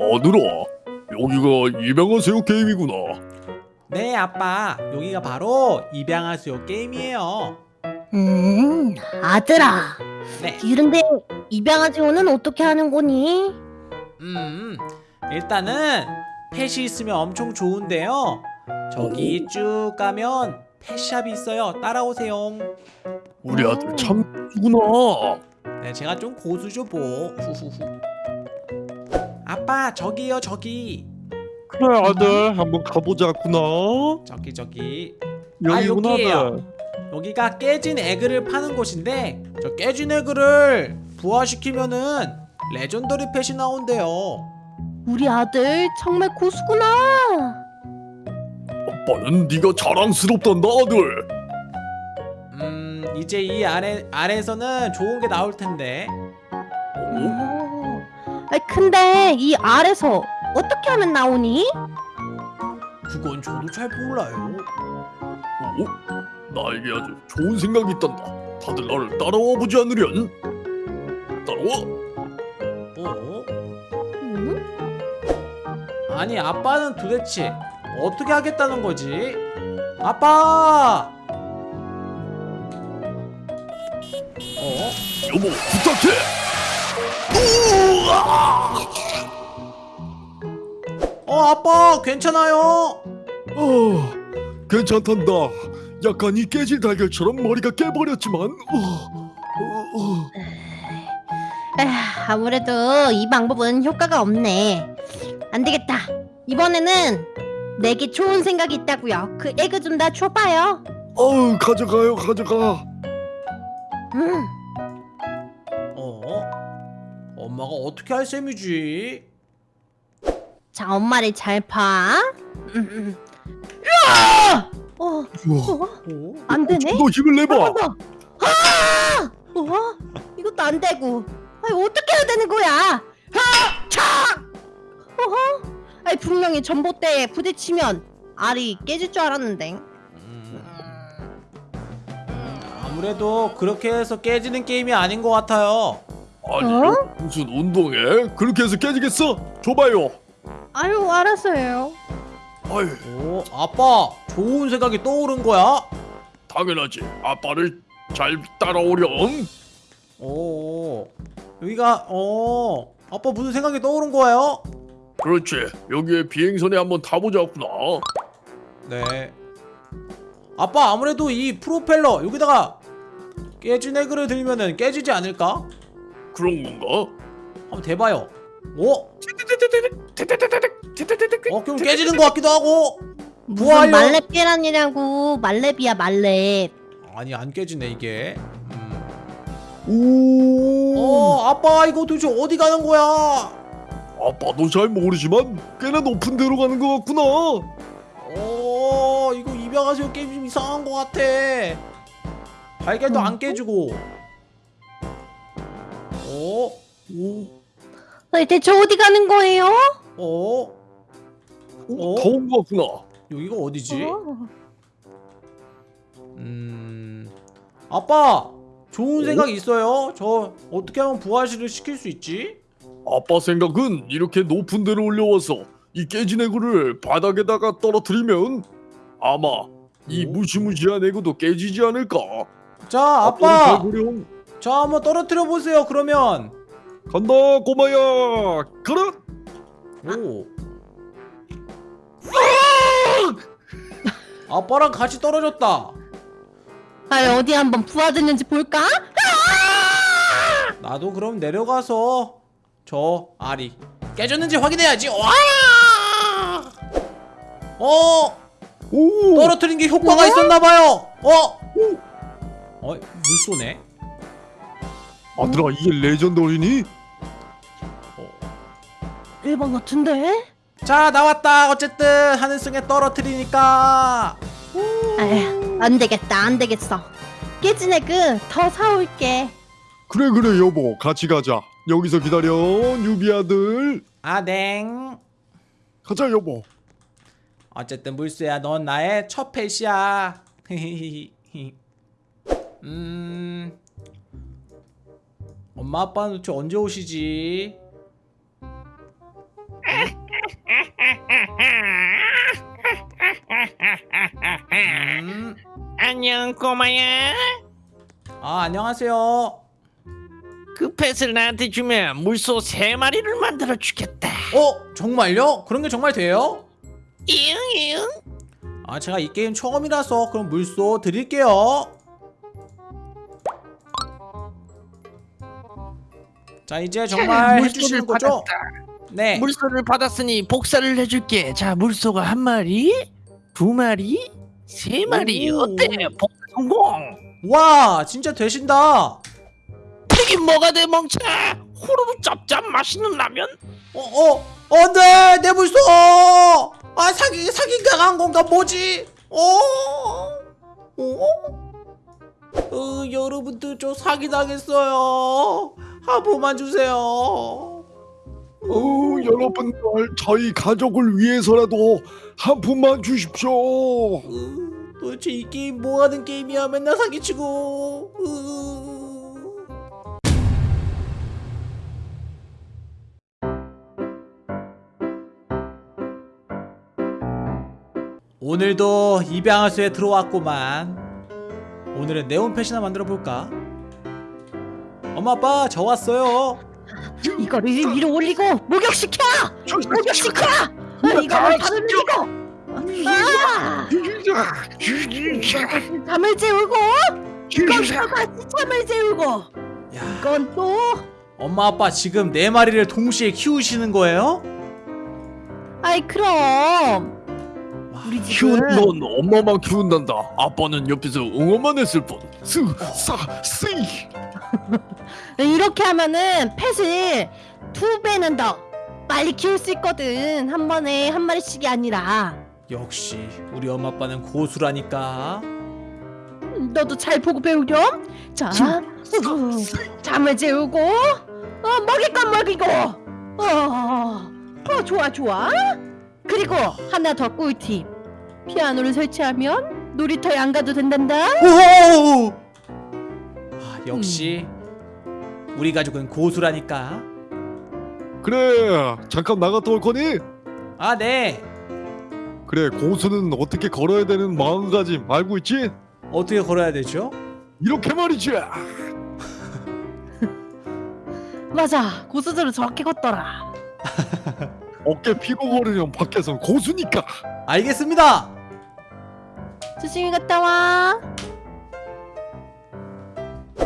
아들아, 여기가 입양하세요 게임이구나. 네 아빠 여기가 바로 입양하세요 게임이에요 음, 아들아. 네 이런데 입양아지오는 어떻게 하는 거니? 음, 일단은 펫이 있으면 엄청 좋은데요. 저기 쭉 가면 펫샵이 있어요. 따라오세요. 우리 오. 아들 참 이구나. 네, 제가 좀 고수죠 뭐. 후후후. 아빠 저기요 저기 그래 아들 한번 가보자꾸나. 저기 저기 여기구나 아, 여기예요. 아들. 여기가 깨진 에그를 파는 곳인데 저 깨진 에그를 부화시키면은 레전더리 펫이 나온대요. 우리 아들 정말 고수구나. 아빠는 네가 자랑스럽단다 아들. 음 이제 이 아래 아래에서는 좋은 게 나올 텐데. 어? 오. 아이, 근데 이 알에서 어떻게 하면 나오니? 그건 저도 잘 몰라요. 어? 나에게 아주 좋은 생각이 있단다. 다들 나를 따라와 보지 않으련? 따라와. 어? 음? 아니 아빠는 도대체 어떻게 하겠다는 거지? 아빠! 어? 여보 부탁해. 괜찮아요? 어, 괜찮단다. 약간 이 깨질 달걀처럼 머리가 깨버렸지만. 어, 어, 어. 에휴, 아무래도 이 방법은 효과가 없네. 안 되겠다. 이번에는 내게 좋은 생각이 있다고요. 그 에그 좀 다 줘봐요. 어우 가져가요 가져가. 음, 어? 엄마가 어떻게 할 셈이지? 자 엄마를 잘 봐. 음, 음. 으아! 어, 우와. 어, 어? 안 되네. 너 힘을 내봐. 더. 아! 어? 이것도 안 되고. 아이 어떻게 해야 되는 거야? 하! 차! 어허? 아이 분명히 전봇대에 부딪히면 알이 깨질 줄 알았는데. 음, 아무래도 그렇게 해서 깨지는 게임이 아닌 것 같아요. 아니 어? 무슨 운동해? 그렇게 해서 깨지겠어? 줘봐요. 아유 알았어요. 아유 오, 아빠 좋은 생각이 떠오른 거야? 당연하지. 아빠를 잘 따라오렴. 오, 여기가 어, 아빠 무슨 생각이 떠오른 거예요? 그렇지. 여기에 비행선에 한번 타보자꾸나. 네. 아빠 아무래도 이 프로펠러 여기다가 깨진 에그를 들면은 깨지지 않을까? 그런 건가? 한번 대봐요. 오, 어 그럼 깨지는 것 같기도 하고. 무슨 부활요? 말렙 계란이라고 말렙이야 말렙. 아니 안 깨지네 이게. 음. 오. 어, 아빠 이거 도대체 어디 가는 거야? 아빠도 잘 모르지만 꽤나 높은 데로 가는 것 같구나. 어, 이거 입양하세요 게임 좀 이상한 것 같아. 달걀도 안 깨지고. 어, 오. 아이, 대체 어디 가는 거예요? 어, 오, 어? 더운 것 같구나. 여기가 어디지? 어. 음, 아빠 좋은 생각 있어요? 저 어떻게 하면 부활실을 시킬 수 있지? 아빠 생각은 이렇게 높은 데로 올려와서 이 깨진 애구를 바닥에다가 떨어뜨리면 아마 이 오? 무시무시한 애구도 깨지지 않을까? 자, 아빠. 자 한번 떨어뜨려 보세요. 그러면 간다 꼬마야 가라 오. 아빠랑 같이 떨어졌다. 아이 어디 한번 부화됐는지 볼까? 나도 그럼 내려가서 저 알이 깨졌는지 확인해야지. 와! 어, 오 떨어뜨린 게 효과가 있었나 봐요. 어? 어, 물소네. 아들아 이게 legendary니? 일반 같은데? 자, 나왔다. 어쨌든 하늘승에 떨어뜨리니까. 아휴 안 되겠다 안 되겠어. 깨진 egg 더 사올게. 그래 그래 여보 같이 가자 여기서 기다려 유비 아들 아, 냉. 가자 여보 어쨌든 물수야 넌 나의 첫 펫이야 음 엄마 아빠는 도대체 언제 오시지 음, 안녕 꼬마야 아 안녕하세요. 그 펫을 나한테 주면 물소 세 마리를 만들어 주겠다 어 정말요? 그런 게 정말 돼요? 이응이응 아 제가 이 게임 처음이라서 그럼 물소 드릴게요. 자 이제 정말 해주시는 거죠? 네. 물소를 받았으니 복사를 해줄게 자 물소가 한 마리 두 마리 세 마리 오. 어때 복사 성공 와 진짜 되신다. 이게 뭐가 돼 멍청아 후루룩 짭짭 맛있는 라면 어, 어, 안 돼 내 물소. 아 사기 사기 당한 건가 뭐지? 어, 어, 어 여러분들 저 사기 당했어요. 한 번만 주세요. 어, 여러분들 저희 가족을 위해서라도 한 푼만 주십시오. 으, 도대체 이 게임 뭐 하는 게임이야? 맨날 사기치고. 으. 오늘도 입양할수에 들어왔구만. 오늘은 네온펫이나 만들어 볼까? 엄마 아빠 저 왔어요. 이거를 위로 올리고 목욕시켜! 목욕시켜! 아, 이거를 흘리고! 아! 잠을 재우고 이건 또 같이 잠을 재우고 야, 이건 또 엄마 아빠 지금 네 마리를 동시에 키우시는 거예요? 아이 그럼 우리 키운 넌 엄마만 키운단다. 아빠는 옆에서 응원만 했을 뿐. 스, 사, 시. 이렇게 하면은 펫을 두 배는 더 빨리 키울 수 있거든. 한 번에 한 마리씩이 아니라. 역시 우리 엄마 아빠는 고수라니까. 너도 잘 보고 배우렴. 자 잠을 재우고. 어, 먹일 건 먹이고. 어, 어 좋아 좋아. 그리고 하나 더 꿀팁 피아노를 설치하면 놀이터에 안 가도 된단다 오! 아, 역시 우리 가족은 고수라니까. 그래, 잠깐 나갔다 올 거니? 아 네. 그래, 고수는 어떻게 걸어야 되는 마음가짐 알고 있지? 어떻게 걸어야 되죠? 이렇게 말이지. 맞아 고수들은 저렇게 걷더라 어깨 피고 걸으면 밖에선 고수니까. 알겠습니다. 조심히 갔다 와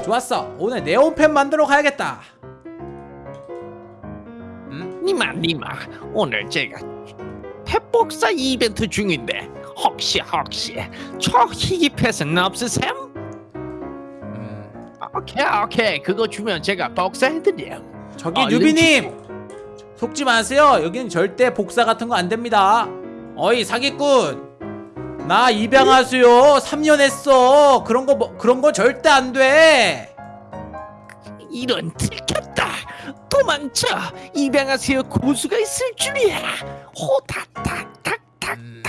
좋았어. 오늘 네온펜 만들어 가야겠다. 니마 니마 오늘 제가 펫복사 이벤트 중인데 혹시 혹시 저 희귀 펫은 없으셈? 음, 오케이 오케이 그거 주면 제가 복사해드려 저기 아, 뉴비님 속지 마세요. 여기는 절대 복사 같은 거 안 됩니다. 어이 사기꾼. 나 입양하수요. 3년 했어. 그런 거 뭐, 그런 거 절대 안돼. 이런 들켰다. 도망쳐. 입양하수요. 고수가 있을 줄이야. 호닥닥닥닥닥닥닥 음.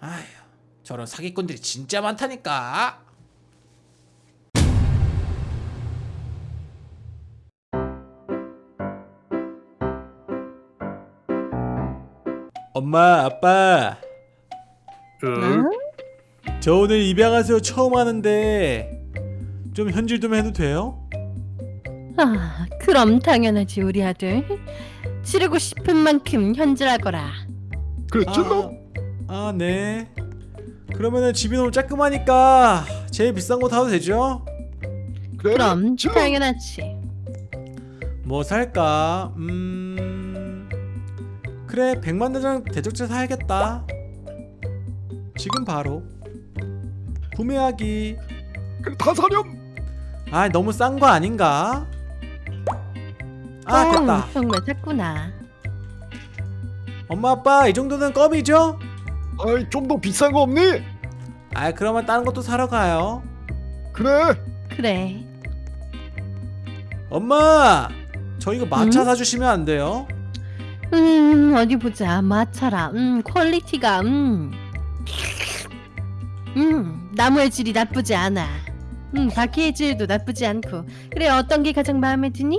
아휴 저런 사기꾼들이 진짜 많다니까. 엄마, 아빠, 응? 저 오늘 입양하세요 처음 하는데 좀 현질 좀 해도 돼요? 아 그럼 당연하지 우리 아들 치르고 싶은 만큼 현질할 거라 그랬지 너? 아, 네. 그러면은 집이 너무 쬐끔하니까 제일 비싼 거 타도 되죠? 그래. 그럼 저- 당연하지 뭐 살까? 음... 그래, 백만대장 대적제 사야겠다. 지금 바로 구매하기. 다 사렴. 아, 너무 싼 거 아닌가? 아, 됐다. 어, 정말 샀구나 엄마, 아빠, 이 정도는 껌이죠? 아이 좀 더 비싼 거 없니? 아, 그러면 다른 것도 사러 가요. 그래. 그래 엄마, 저 이거 마차 응? 사주시면 안 돼요? 음 어디 보자 마차라 음 퀄리티가 음. 음 나무의 질이 나쁘지 않아 음 바퀴의 질도 나쁘지 않고 그래 어떤 게 가장 마음에 드니?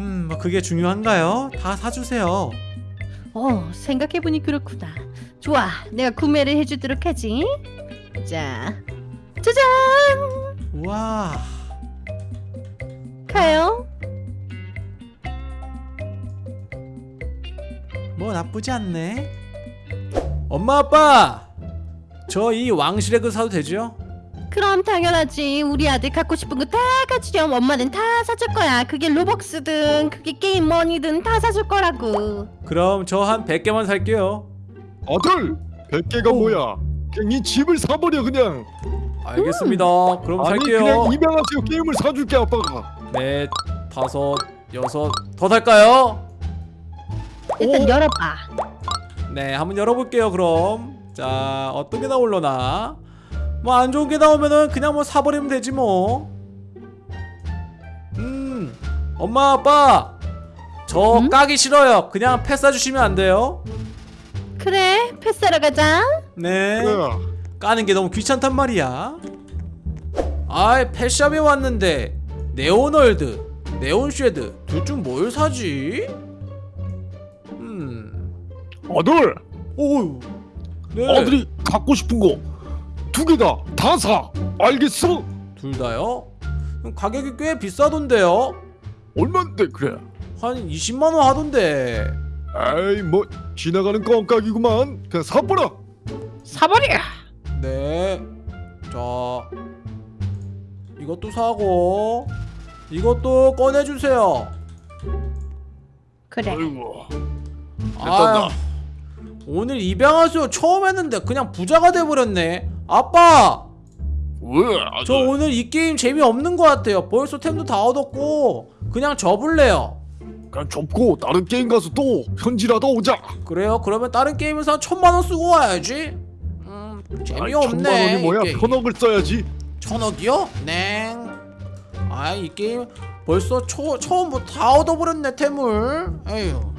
음, 뭐 그게 중요한가요? 다 사주세요. 어, 생각해보니 그렇구나. 좋아, 내가 구매를 해주도록 하지. 자, 짜잔! 우와. 가요. 뭐 나쁘지 않네. 엄마 아빠, 저 이 왕실의 그 사도 되죠? 그럼 당연하지. 우리 아들 갖고 싶은 거 다 가지렴. 엄마는 다 사줄 거야. 그게 로벅스든 그게 게임 머니든 다 사줄 거라고. 그럼 저 한 100개만 살게요. 아들 100개가 뭐야 그냥 이 집을 사버려 그냥 알겠습니다. 그럼 아니 살게요. 그냥 입양하세요 게임을 사줄게 아빠가 넷, 다섯, 여섯, 더 살까요? 일단 오! 열어봐. 네, 한번 열어볼게요. 그럼 자 어떤 게 나올려나? 뭐 안 좋은 게 나오면은 그냥 뭐 사버리면 되지 뭐. 음, 엄마 아빠, 저 음? 까기 싫어요. 그냥 패스 주시면 안 돼요? 그래, 패스하러 가자. 네. 그래 까는 게 너무 귀찮단 말이야. 아이 pet shop에 왔는데 네온월드, 네온쉐드 둘 중 뭘 사지? 음, 아들 오, 네. 아들이 갖고 싶은 거 두 개다 다 사 알겠어? 둘 다요? 가격이 꽤 비싸던데요? 얼만데 그래 한 20만 원 하던데. 에이 뭐 지나가는 껌값이구만 그냥 사버려 사버려. 네. 자, 이것도 사고 이것도 꺼내 주세요. 그래. 아이고 아, 오늘 입양하세요 처음 했는데 그냥 부자가 돼버렸네. 아빠, 왜 아들 저 오늘 이 게임 재미없는 것 같아요. 벌써 템도 다 얻었고 그냥 접을래요. 그냥 접고 다른 게임 가서 또 현질하다 오자 그래요? 그러면 다른 게임에서 한 천만 원 쓰고 와야지. 음, 재미없네. 천만 원이 뭐야 게임. 편억을 써야지 천억이요? 냉. 아이 이 게임 벌써 초, 처음부터 다 얻어버렸네 템을. 에휴.